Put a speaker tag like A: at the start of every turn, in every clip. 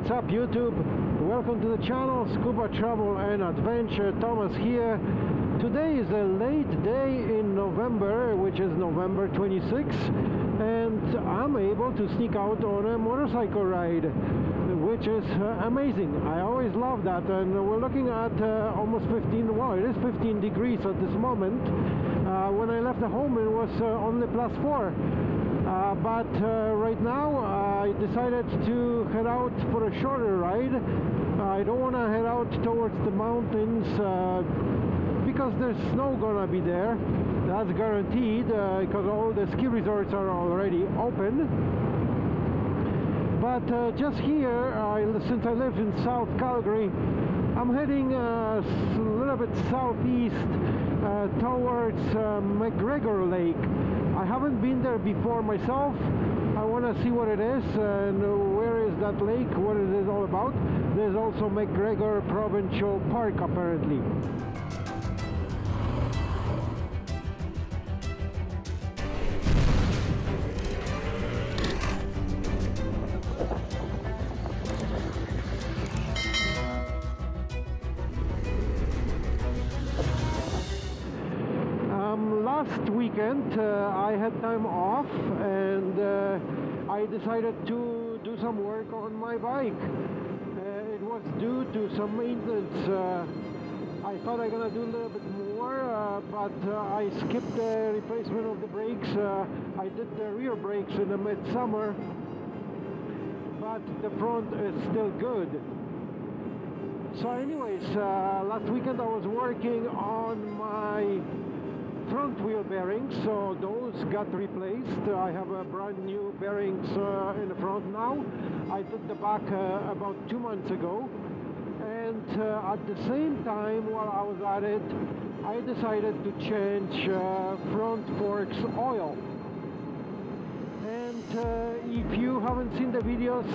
A: what's up YouTube? Welcome to the channel Scuba Travel and Adventure. Thomas here. Today is a late day in November, which is November 26, and I'm able to sneak out on a motorcycle ride, which is uh, amazing. I always love that, and we're looking at uh, almost 15, well, it is 15 degrees at this moment. Uh, when I left the home, it was uh, only plus 4. Uh, but uh, right now I decided to head out for a shorter ride. I don't want to head out towards the mountains uh, because there's snow gonna be there. That's guaranteed because all the ski resorts are already open. But uh, just here, since I live in South Calgary, I'm heading uh, a little bit southeast uh, towards McGregor Lake. I haven't been there before myself. Want to see what it is and where is that lake, what it is all about. There's also McGregor Provincial Park apparently. Weekend uh, I had time off and uh, I decided to do some work on my bike. Uh, it was due to some maintenance. Uh, I thought I'm gonna do a little bit more, uh, but uh, I skipped the replacement of the brakes. I did the rear brakes in the midsummer, but the front is still good. So anyways, last weekend I was working on my front wheel bearings so those got replaced. I have a brand new bearings uh, in the front now. I did the back uh, about two months ago. And uh, at the same time while I was at it I decided to change front forks oil. And if you haven't seen the videos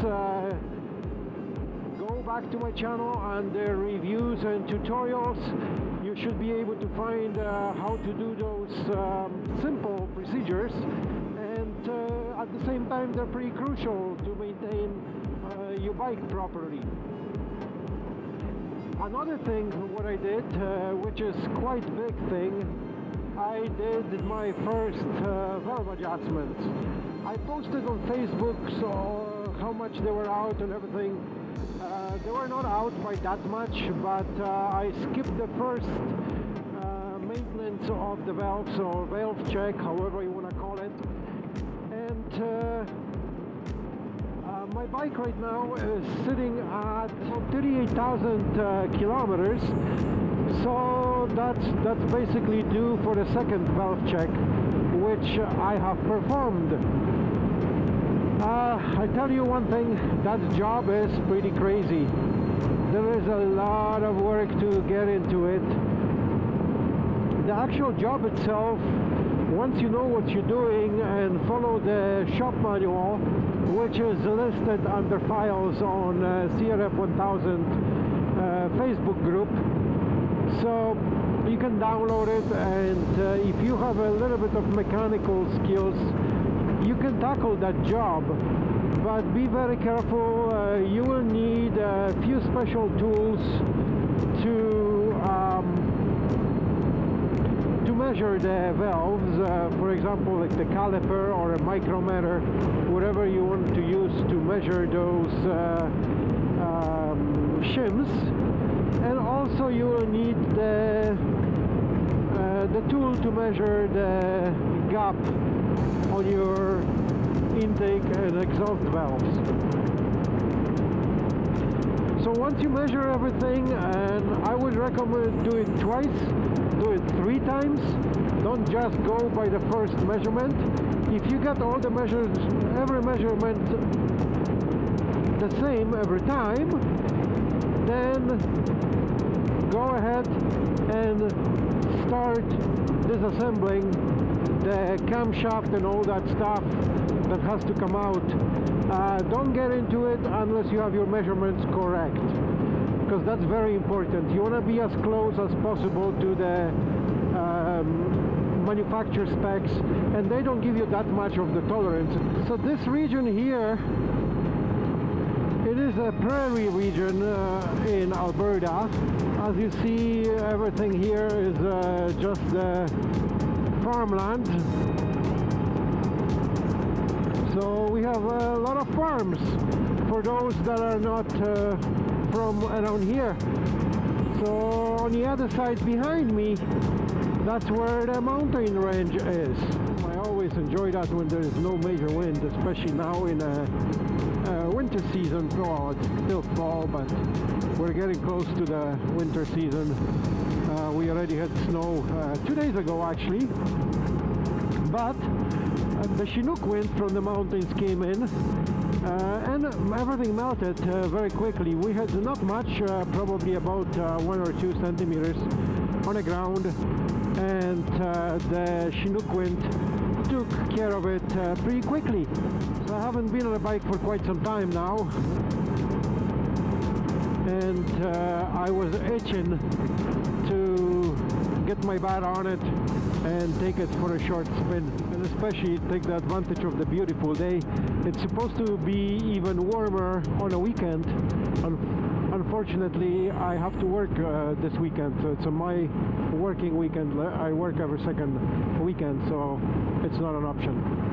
A: go back to my channel and the reviews and tutorials should be able to find uh, how to do those um, simple procedures and uh, at the same time they're pretty crucial to maintain uh, your bike properly. Another thing what I did, uh, which is quite big thing, I did my first uh, valve adjustments. I posted on Facebook so how much they were out and everything uh, they were not out by that much, but uh, I skipped the first uh, maintenance of the valves or valve check, however you want to call it. And uh, uh, my bike right now is sitting at 38,000 uh, kilometers, so that's that's basically due for the second valve check, which I have performed. Uh, I tell you one thing, that job is pretty crazy. There is a lot of work to get into it. The actual job itself, once you know what you're doing and follow the shop manual, which is listed under files on uh, CRF 1000 uh, Facebook group, so you can download it and uh, if you have a little bit of mechanical skills you can tackle that job but be very careful uh, you will need a few special tools to um, to measure the valves uh, for example like the caliper or a micrometer whatever you want to use to measure those uh, um, shims. And also you will need the uh, the tool to measure the gap on your intake and exhaust valves. So once you measure everything, and I would recommend do it twice, do it three times, don't just go by the first measurement. If you get all the measures, every measurement the same every time, then go ahead and start disassembling the camshaft and all that stuff that has to come out. Uh, don't get into it unless you have your measurements correct because that's very important. You want to be as close as possible to the um, manufacturer specs and they don't give you that much of the tolerance. So this region here It is a prairie region uh, in Alberta. As you see, everything here is uh, just uh, farmland. So we have a lot of farms for those that are not uh, from around here. So on the other side behind me, that's where the mountain range is. I always enjoy that when there's no major wind, especially now in a, a winter season. Oh, it's still fall, but we're getting close to the winter season. Already had snow uh, two days ago, actually. But uh, the Chinook wind from the mountains came in uh, and everything melted uh, very quickly. We had not much, uh, probably about uh, one or two centimeters on the ground and uh, the Chinook wind took care of it pretty quickly. So I haven't been on a bike for quite some time now and I was itching get my bat on it and take it for a short spin. And especially take the advantage of the beautiful day. It's supposed to be even warmer on a weekend. Unfortunately I have to work uh, this weekend. So it's my working weekend. I work every second weekend so it's not an option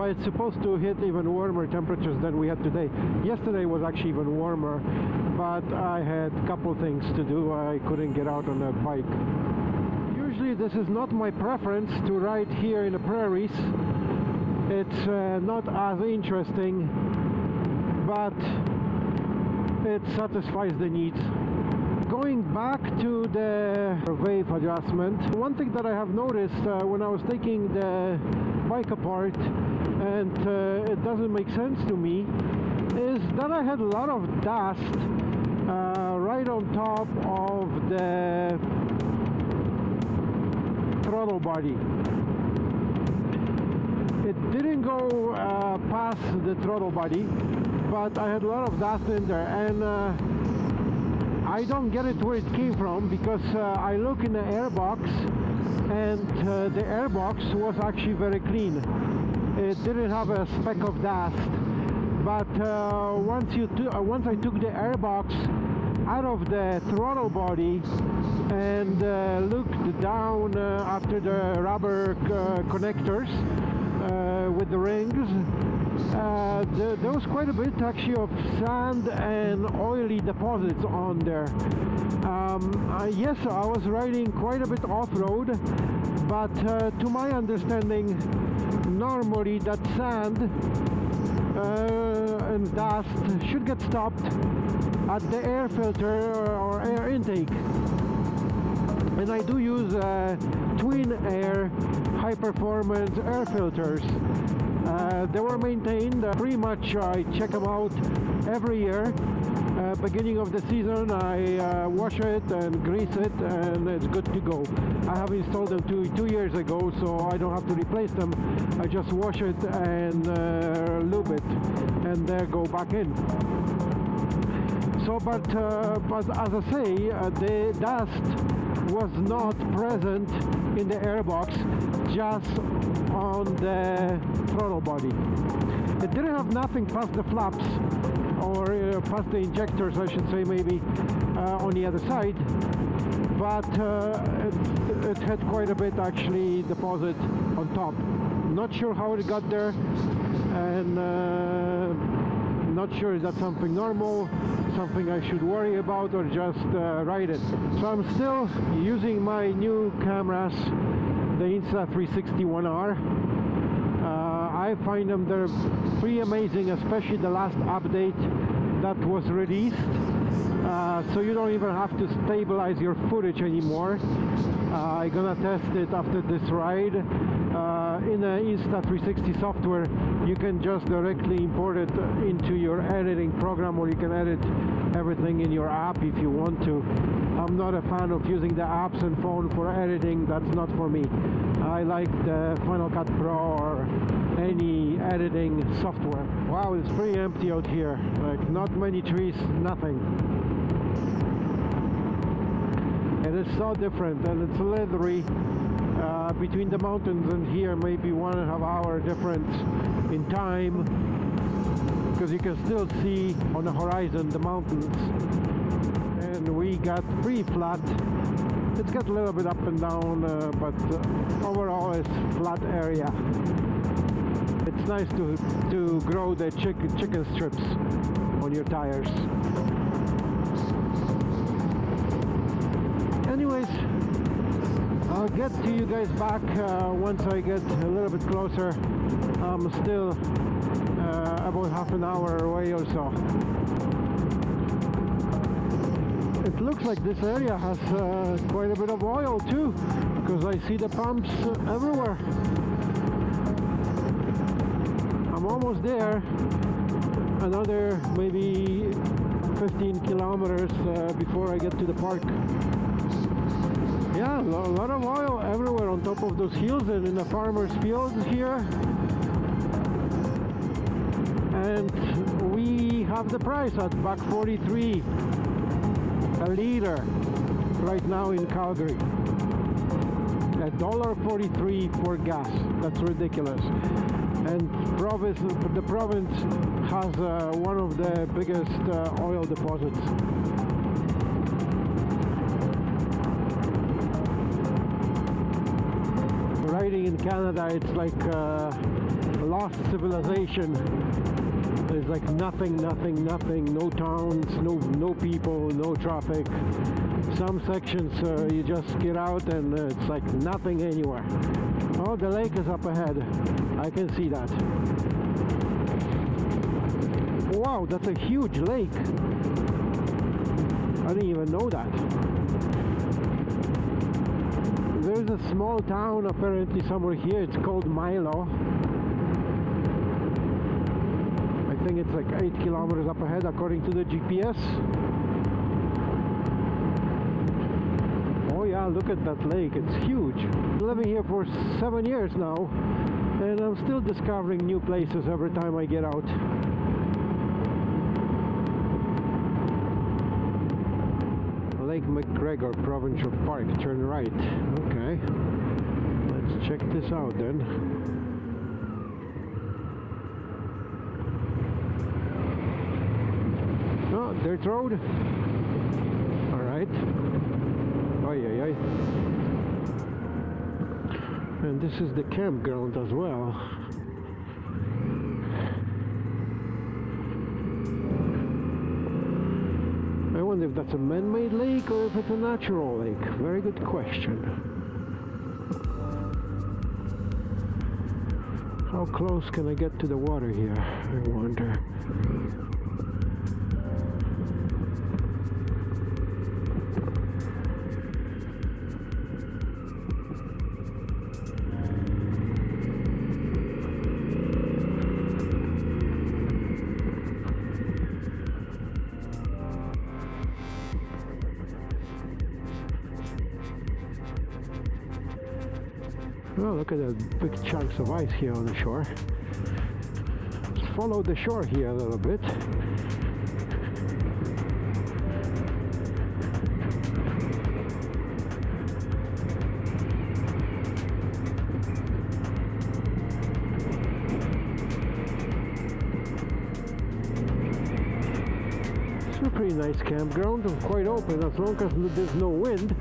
A: but it's supposed to hit even warmer temperatures than we had today. Yesterday was actually even warmer but I had a couple things to do. I couldn't get out on a bike. Usually this is not my preference to ride here in the prairies. It's uh, not as interesting but it satisfies the needs. Going back to the valve adjustment one thing that I have noticed uh, when I was taking the bike apart and uh, it doesn't make sense to me is that I had a lot of dust uh, right on top of the throttle body. It didn't go uh, past the throttle body, but I had a lot of dust in there and uh, I don't get it where it came from because uh, I look in the airbox and uh, the airbox was actually very clean. It didn't have a speck of dust, but uh, once you uh, once I took the airbox out of the throttle body and uh, looked down uh, after the rubber uh, connectors uh, with the rings the, there was quite a bit actually of sand and oily deposits on there. Um, yes I was riding quite a bit off-road but to my understanding normally that sand and dust should get stopped at the air filter or air intake. And I do use uh, twin air high performance air filters. Uh, they were maintained uh, pretty much I check them out every year uh, beginning of the season I uh, wash it and grease it and it's good to go. I have installed them two, two years ago so I don't have to replace them. I just wash it and uh, lube it and there go back in. So but uh, but as I say uh, the dust was not present in the airbox just on the throttle body. It didn't have nothing past the flaps or uh, past the injectors I should say maybe uh, on the other side. But uh, it, it, had quite a bit actually deposit on top. Not sure how it got there and uh, not sure is that something normal something I should worry about or just uh, ride it. So I'm still using my new cameras the Insta360 uh, I find them they're pretty amazing especially the last update that was released. Uh, so you don't even have to stabilize your footage anymore. Uh, I'm gonna test it after this ride. Uh, in the Insta360 software you can just directly import it into your editing program or you can edit everything in your app if you want to. I'm not a fan of using the apps and phone for editing that's not for me. I like the Final Cut Pro or any editing software. Wow it's pretty empty out here. Like not many trees nothing. And it's so different and it's leathery uh, between the mountains and here maybe one and a half hour difference in time because you can still see on the horizon the mountains. And we got pretty flat. It's got a little bit up and down uh, but uh, overall it's flat area it's nice to to grow the chicken chicken strips on your tires. Anyways I'll get to you guys back uh, once I get a little bit closer. I'm still uh, about half an hour away or so. It looks like this area has uh, quite a bit of oil too because I see the pumps everywhere almost there another maybe 15 kilometers uh, before I get to the park yeah a lot of oil everywhere on top of those hills and in the farmers fields here and we have the price at buck 43 a liter right now in Calgary. A dollar 43 for gas. That's ridiculous. And province, the province has uh, one of the biggest uh, oil deposits. Riding in Canada, it's like uh, lost civilization there's like nothing, nothing, nothing, no towns, no no people, no traffic. Some sections uh, you just get out and uh, it's like nothing anywhere. Oh, the lake is up ahead. I can see that. Wow, that's a huge lake. I didn't even know that. There's a small town apparently somewhere here. It's called Milo. I think it's like 8 kilometers up ahead according to the GPS. Oh yeah, look at that lake, it's huge. Living here for 7 years now and I'm still discovering new places every time I get out. Lake McGregor Provincial Park, turn right. Okay, let's check this out then. Oh, dirt road. All right. And this is the campground as well. I wonder if that's a man-made lake or if it's a natural lake. Very good question. How close can I get to the water here? I wonder. Look at the big chunks of ice here on the shore. Let's follow the shore here a little bit. Pretty nice campground and quite open as long as there's no wind.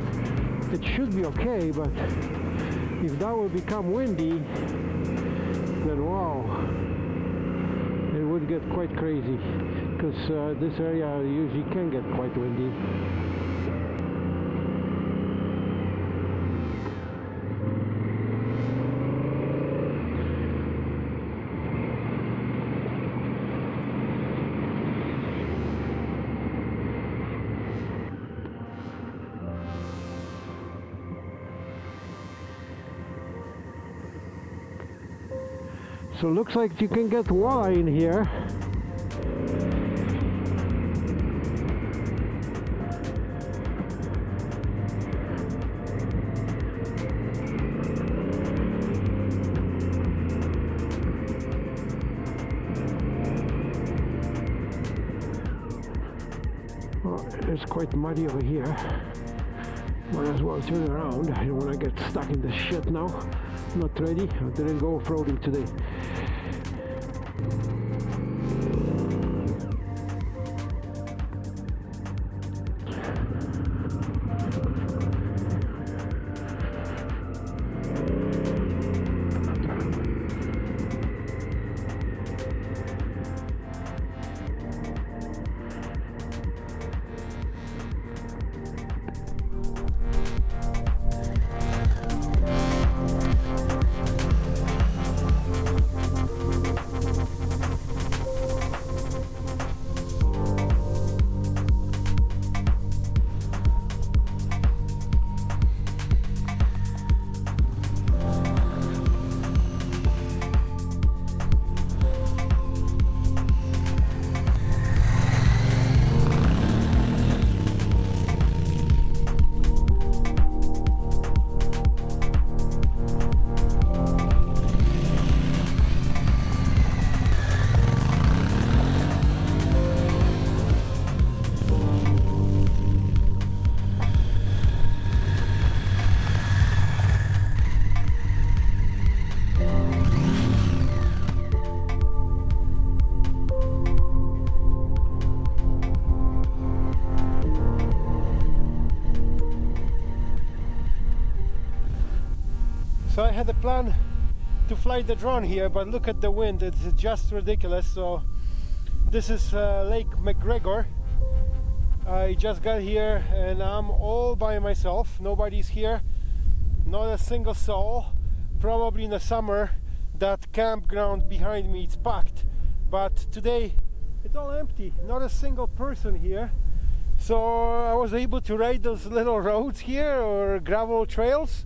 A: It should be okay, but if that would become windy then wow it would get quite crazy because uh, this area usually can get quite windy So looks like you can get walleye in here. It's quite muddy over here. Might as well turn around. I don't want to get stuck in the shit now. Not ready. I didn't go off-roading today. A plan to fly the drone here, but look at the wind, it's just ridiculous. So this is uh, Lake McGregor. I just got here and I'm all by myself. Nobody's here, not a single soul. Probably in the summer that campground behind me is packed, but today it's all empty. Not a single person here. So I was able to ride those little roads here or gravel trails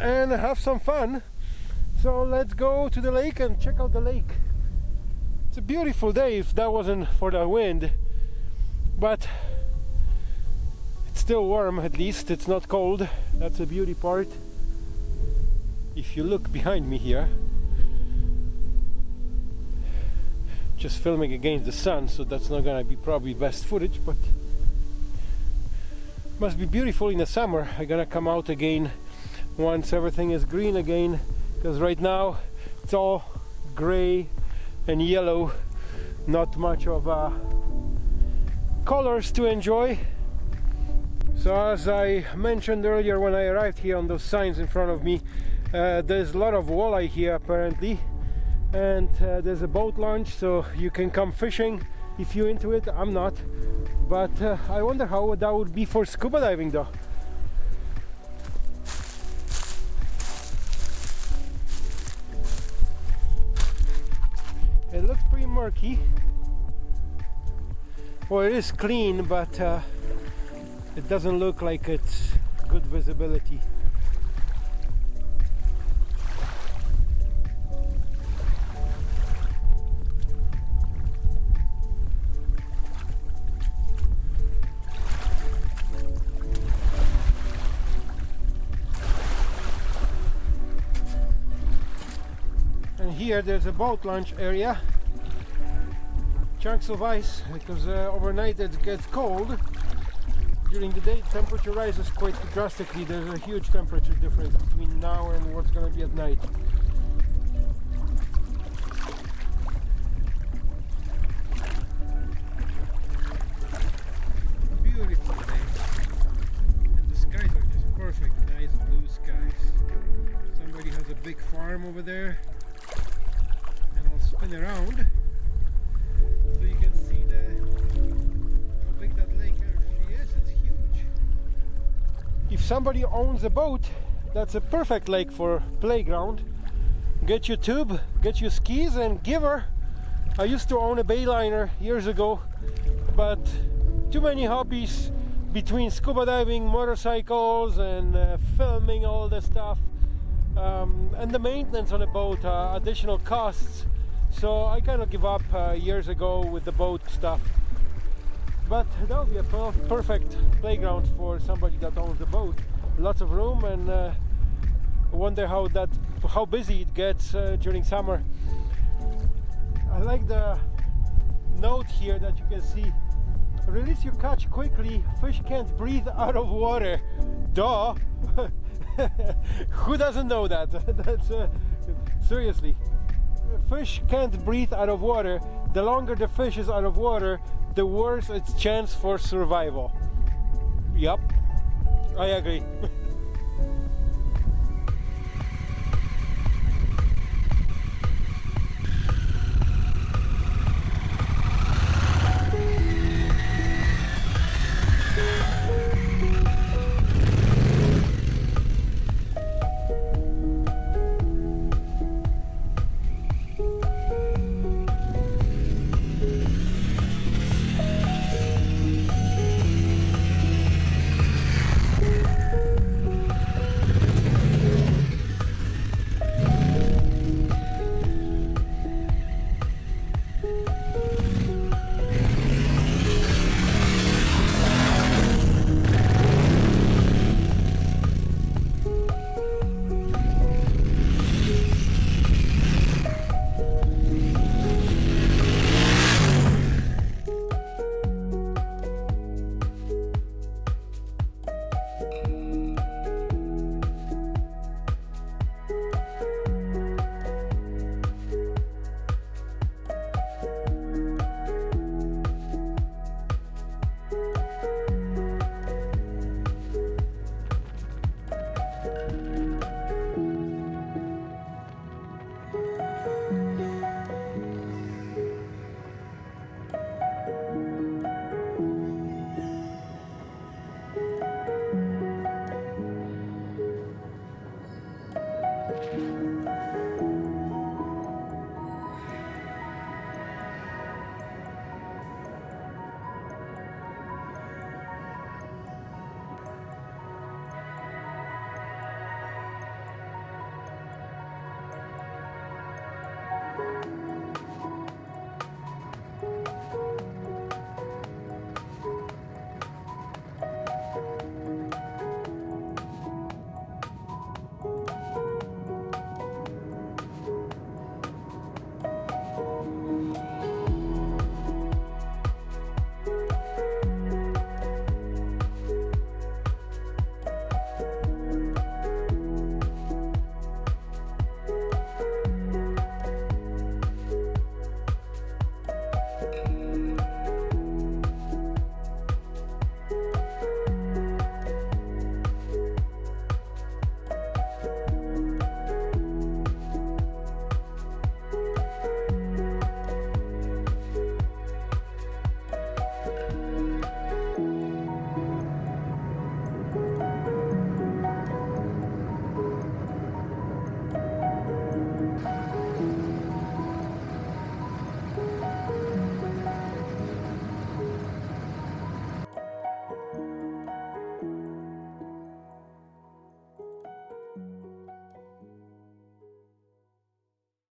A: and have some fun. So let's go to the lake and check out the lake. It's a beautiful day if that wasn't for the wind, but it's still warm at least, it's not cold. That's a beauty part. If you look behind me here, just filming against the sun, so that's not gonna be probably best footage, but must be beautiful in the summer. I'm gonna come out again once everything is green again because right now it's all gray and yellow. Not much of uh, colors to enjoy. So as I mentioned earlier when I arrived here on those signs in front of me uh, there's a lot of walleye here apparently. And uh, there's a boat launch so you can come fishing if you're into it. I'm not. But uh, I wonder how that would be for scuba diving though murky. Well, it is clean, but uh, it doesn't look like it's good visibility. And here there's a boat launch area chunks of ice because uh, overnight it gets cold. During the day temperature rises quite drastically. There's a huge temperature difference between now and what's going to be at night. Beautiful day. And the skies are just perfect nice blue skies. Somebody has a big farm over there and I'll spin around somebody owns a boat, that's a perfect lake for playground. Get your tube, get your skis and give her. I used to own a bayliner years ago, but too many hobbies between scuba diving, motorcycles and uh, filming all the stuff um, and the maintenance on a boat, uh, additional costs so I kind of give up uh, years ago with the boat stuff. But that would be a perfect playground for somebody that owns a boat. Lots of room and uh, wonder how that how busy it gets uh, during summer. I like the note here that you can see. Release your catch quickly. Fish can't breathe out of water. Duh. Who doesn't know that? That's uh, seriously fish can't breathe out of water, the longer the fish is out of water, the worse its chance for survival. Yup, I agree.